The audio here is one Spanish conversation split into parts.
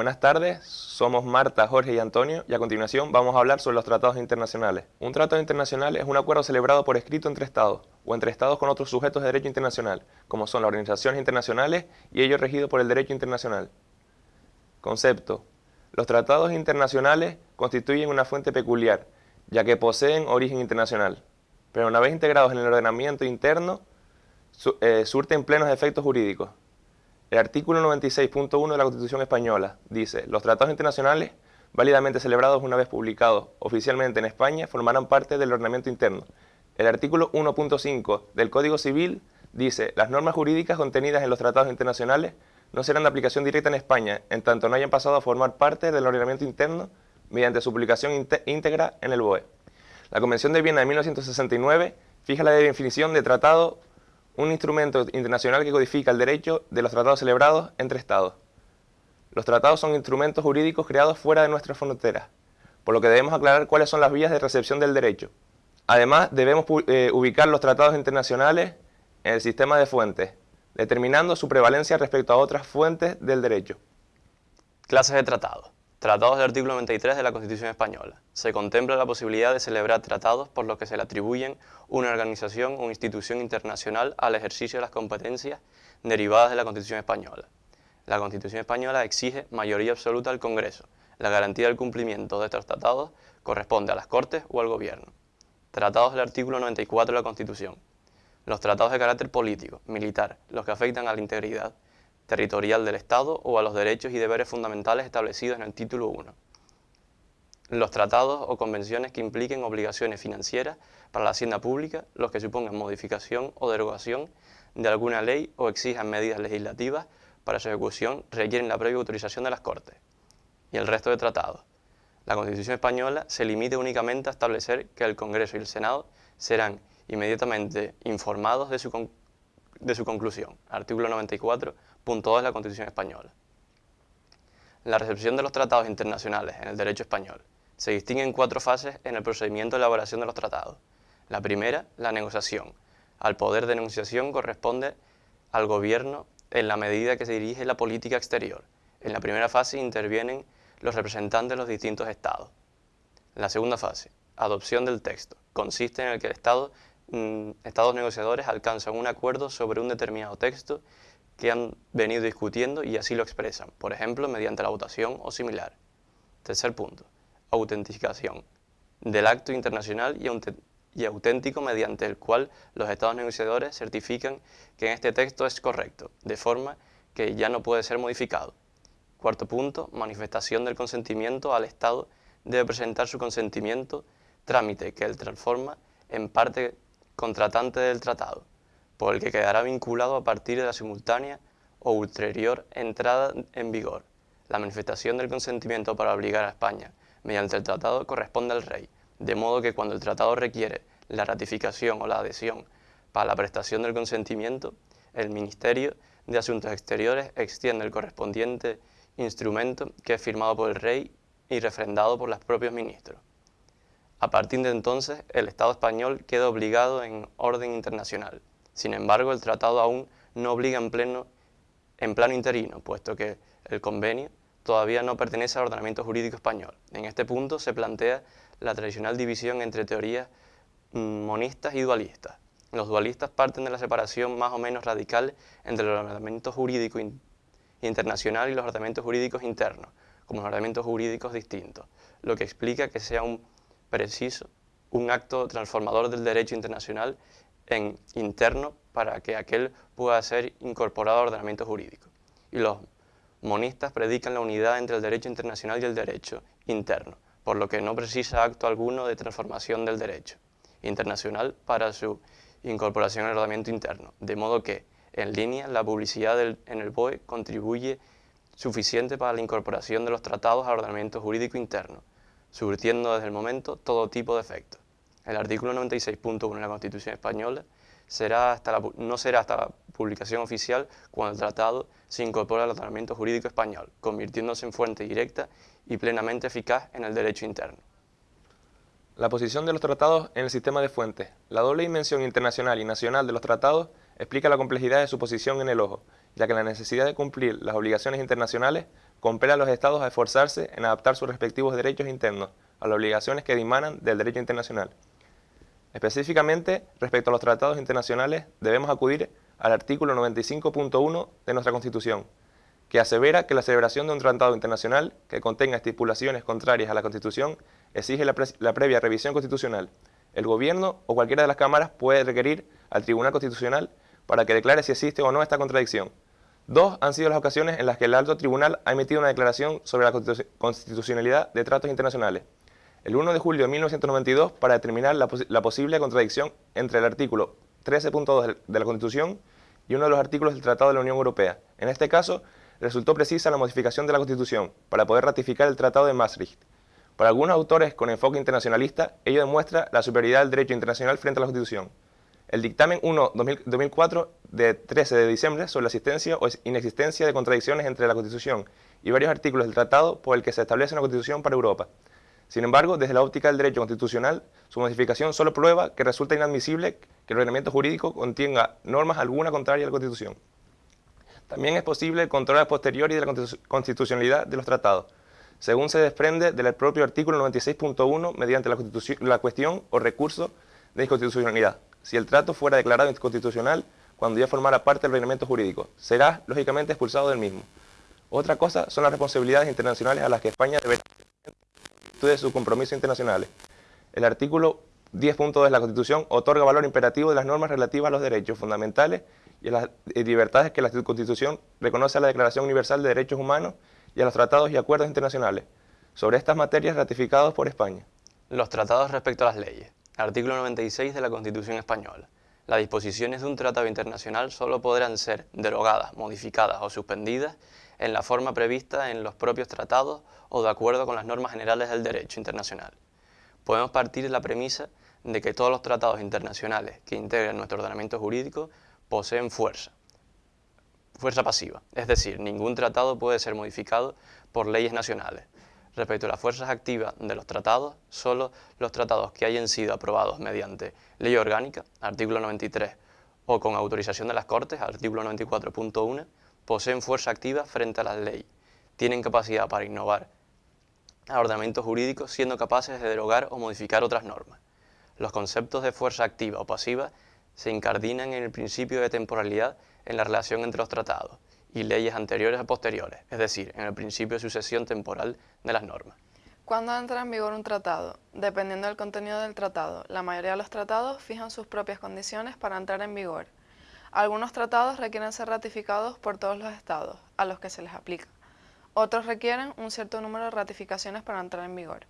Buenas tardes, somos Marta, Jorge y Antonio y a continuación vamos a hablar sobre los tratados internacionales. Un tratado internacional es un acuerdo celebrado por escrito entre estados o entre estados con otros sujetos de derecho internacional, como son las organizaciones internacionales y ello regido por el derecho internacional. Concepto. Los tratados internacionales constituyen una fuente peculiar, ya que poseen origen internacional, pero una vez integrados en el ordenamiento interno, eh, surten plenos efectos jurídicos. El artículo 96.1 de la Constitución Española dice, los tratados internacionales válidamente celebrados una vez publicados oficialmente en España formarán parte del ordenamiento interno. El artículo 1.5 del Código Civil dice, las normas jurídicas contenidas en los tratados internacionales no serán de aplicación directa en España, en tanto no hayan pasado a formar parte del ordenamiento interno mediante su publicación íntegra en el BOE. La Convención de Viena de 1969 fija la definición de tratado un instrumento internacional que codifica el derecho de los tratados celebrados entre Estados. Los tratados son instrumentos jurídicos creados fuera de nuestras fronteras, por lo que debemos aclarar cuáles son las vías de recepción del derecho. Además, debemos eh, ubicar los tratados internacionales en el sistema de fuentes, determinando su prevalencia respecto a otras fuentes del derecho. Clases de tratados. Tratados del artículo 93 de la Constitución Española. Se contempla la posibilidad de celebrar tratados por los que se le atribuyen una organización o institución internacional al ejercicio de las competencias derivadas de la Constitución Española. La Constitución Española exige mayoría absoluta al Congreso. La garantía del cumplimiento de estos tratados corresponde a las Cortes o al Gobierno. Tratados del artículo 94 de la Constitución. Los tratados de carácter político, militar, los que afectan a la integridad, territorial del Estado o a los derechos y deberes fundamentales establecidos en el título 1. Los tratados o convenciones que impliquen obligaciones financieras para la hacienda pública, los que supongan modificación o derogación de alguna ley o exijan medidas legislativas para su ejecución requieren la previa autorización de las Cortes. Y el resto de tratados. La Constitución española se limite únicamente a establecer que el Congreso y el Senado serán inmediatamente informados de su, de su conclusión. Artículo 94 punto 2 de la Constitución Española. La recepción de los tratados internacionales en el derecho español se distingue en cuatro fases en el procedimiento de elaboración de los tratados. La primera, la negociación. Al poder de negociación corresponde al gobierno en la medida que se dirige la política exterior. En la primera fase intervienen los representantes de los distintos estados. La segunda fase, adopción del texto, consiste en el que el estado, mm, estados negociadores alcanzan un acuerdo sobre un determinado texto que han venido discutiendo y así lo expresan, por ejemplo, mediante la votación o similar. Tercer punto, autenticación del acto internacional y, auténtico mediante el cual los estados negociadores certifican que este texto es correcto, de forma que ya no puede ser modificado. Cuarto punto, manifestación del consentimiento al Estado debe presentar su consentimiento, trámite que él transforma en parte contratante del tratado por el que quedará vinculado a partir de la simultánea o ulterior entrada en vigor. La manifestación del consentimiento para obligar a España mediante el tratado corresponde al rey, de modo que cuando el tratado requiere la ratificación o la adhesión para la prestación del consentimiento, el Ministerio de Asuntos Exteriores extiende el correspondiente instrumento que es firmado por el rey y refrendado por los propios ministros. A partir de entonces, el Estado español queda obligado en orden internacional sin embargo, el tratado aún no obliga en, pleno, en plano interino, puesto que el convenio todavía no pertenece al ordenamiento jurídico español. En este punto se plantea la tradicional división entre teorías mm, monistas y dualistas. Los dualistas parten de la separación más o menos radical entre el ordenamiento jurídico internacional y los ordenamientos jurídicos internos, como ordenamientos jurídicos distintos, lo que explica que sea un preciso un acto transformador del derecho internacional en interno para que aquel pueda ser incorporado al ordenamiento jurídico. Y los monistas predican la unidad entre el derecho internacional y el derecho interno, por lo que no precisa acto alguno de transformación del derecho internacional para su incorporación al ordenamiento interno, de modo que, en línea, la publicidad en el BOE contribuye suficiente para la incorporación de los tratados al ordenamiento jurídico interno, surtiendo desde el momento todo tipo de efectos. El artículo 96.1 de la Constitución Española será hasta no será hasta la publicación oficial cuando el tratado se incorpore al ordenamiento jurídico español, convirtiéndose en fuente directa y plenamente eficaz en el derecho interno. La posición de los tratados en el sistema de fuentes. La doble dimensión internacional y nacional de los tratados explica la complejidad de su posición en el ojo, ya que la necesidad de cumplir las obligaciones internacionales compela a los estados a esforzarse en adaptar sus respectivos derechos internos a las obligaciones que dimanan del derecho internacional. Específicamente, respecto a los tratados internacionales, debemos acudir al artículo 95.1 de nuestra Constitución, que asevera que la celebración de un tratado internacional que contenga estipulaciones contrarias a la Constitución exige la, la previa revisión constitucional. El Gobierno o cualquiera de las cámaras puede requerir al Tribunal Constitucional para que declare si existe o no esta contradicción. Dos han sido las ocasiones en las que el Alto Tribunal ha emitido una declaración sobre la constitucionalidad de tratos internacionales el 1 de julio de 1992 para determinar la, posible contradicción entre el artículo 13.2 de la Constitución y uno de los artículos del Tratado de la Unión Europea. En este caso, resultó precisa la modificación de la Constitución para poder ratificar el Tratado de Maastricht. Para algunos autores con enfoque internacionalista, ello demuestra la superioridad del derecho internacional frente a la Constitución. El dictamen 1-2004 de 13 de diciembre sobre la existencia o inexistencia de contradicciones entre la Constitución y varios artículos del tratado por el que se establece una Constitución para Europa. Sin embargo, desde la óptica del derecho constitucional, su modificación solo prueba que resulta inadmisible que el ordenamiento jurídico contenga normas alguna contraria a la Constitución. También es posible el control a posteriori de la constitucionalidad de los tratados, según se desprende del propio artículo 96.1 mediante la, la cuestión o recurso de inconstitucionalidad. Si el trato fuera declarado inconstitucional cuando ya formara parte del ordenamiento jurídico, será lógicamente expulsado del mismo. Otra cosa son las responsabilidades internacionales a las que España deberá de sus compromisos internacionales. El artículo 10.2 de la Constitución otorga valor imperativo de las normas relativas a los derechos fundamentales y a las libertades que la Constitución reconoce a la Declaración Universal de Derechos Humanos y a los tratados y acuerdos internacionales sobre estas materias ratificados por España. Los tratados respecto a las leyes. Artículo 96 de la Constitución Española. Las disposiciones de un tratado internacional solo podrán ser derogadas, modificadas o suspendidas en la forma prevista en los propios tratados o de acuerdo con las normas generales del derecho internacional. Podemos partir de la premisa de que todos los tratados internacionales que integran nuestro ordenamiento jurídico poseen fuerza, fuerza pasiva, es decir, ningún tratado puede ser modificado por leyes nacionales. Respecto a las fuerzas activas de los tratados, solo los tratados que hayan sido aprobados mediante ley orgánica, artículo 93, o con autorización de las Cortes, artículo 94.1, poseen fuerza activa frente a la ley, tienen capacidad para innovar a ordenamientos jurídicos siendo capaces de derogar o modificar otras normas. Los conceptos de fuerza activa o pasiva se incardinan en el principio de temporalidad en la relación entre los tratados y leyes anteriores o posteriores, es decir, en el principio de sucesión temporal de las normas. ¿Cuándo entra en vigor un tratado? Dependiendo del contenido del tratado, la mayoría de los tratados fijan sus propias condiciones para entrar en vigor. Algunos tratados requieren ser ratificados por todos los estados a los que se les aplica. Otros requieren un cierto número de ratificaciones para entrar en vigor.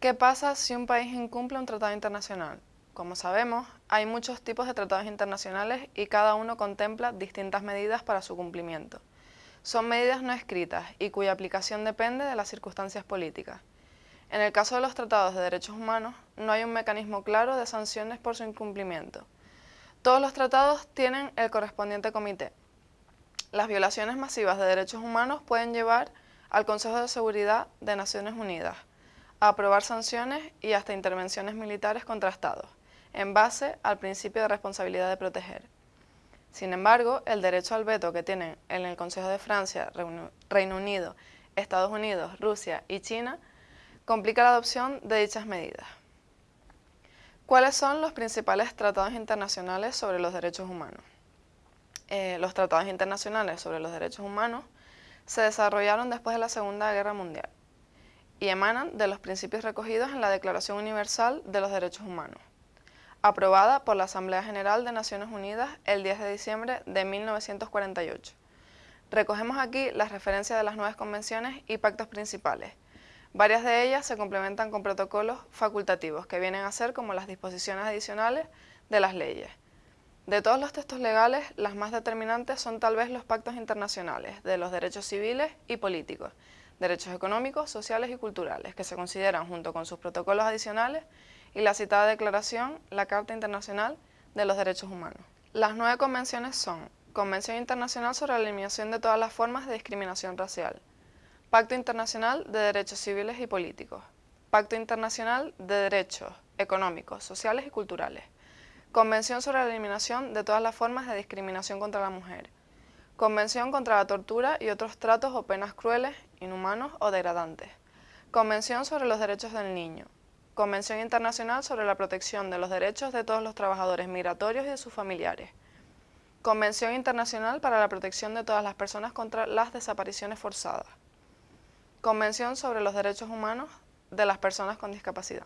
¿Qué pasa si un país incumple un tratado internacional? Como sabemos, hay muchos tipos de tratados internacionales y cada uno contempla distintas medidas para su cumplimiento. Son medidas no escritas y cuya aplicación depende de las circunstancias políticas. En el caso de los tratados de derechos humanos, no hay un mecanismo claro de sanciones por su incumplimiento. Todos los tratados tienen el correspondiente comité. Las violaciones masivas de derechos humanos pueden llevar al Consejo de Seguridad de Naciones Unidas a aprobar sanciones y hasta intervenciones militares contra estados, en base al principio de responsabilidad de proteger. Sin embargo, el derecho al veto que tienen en el Consejo de Francia, Reino Unido, Estados Unidos, Rusia y China complica la adopción de dichas medidas. ¿Cuáles son los principales tratados internacionales sobre los derechos humanos? Eh, los tratados internacionales sobre los derechos humanos se desarrollaron después de la Segunda Guerra Mundial y emanan de los principios recogidos en la Declaración Universal de los Derechos Humanos, aprobada por la Asamblea General de Naciones Unidas el 10 de diciembre de 1948. Recogemos aquí las referencias de las nuevas convenciones y pactos principales, Varias de ellas se complementan con protocolos facultativos, que vienen a ser como las disposiciones adicionales de las leyes. De todos los textos legales, las más determinantes son tal vez los pactos internacionales de los derechos civiles y políticos, derechos económicos, sociales y culturales, que se consideran junto con sus protocolos adicionales y la citada declaración, la Carta Internacional de los Derechos Humanos. Las nueve convenciones son Convención Internacional sobre la Eliminación de todas las formas de discriminación racial, Pacto Internacional de Derechos Civiles y Políticos. Pacto Internacional de Derechos Económicos, Sociales y Culturales. Convención sobre la Eliminación de todas las formas de discriminación contra la mujer. Convención contra la tortura y otros tratos o penas crueles, inhumanos o degradantes. Convención sobre los derechos del niño. Convención Internacional sobre la protección de los derechos de todos los trabajadores migratorios y de sus familiares. Convención Internacional para la protección de todas las personas contra las desapariciones forzadas. Convención sobre los derechos humanos de las personas con discapacidad.